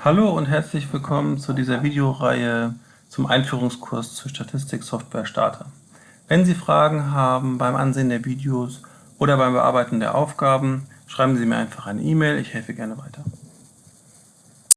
Hallo und herzlich willkommen zu dieser Videoreihe zum Einführungskurs zur Statistik-Software Starter. Wenn Sie Fragen haben beim Ansehen der Videos oder beim Bearbeiten der Aufgaben, schreiben Sie mir einfach eine E-Mail, ich helfe gerne weiter.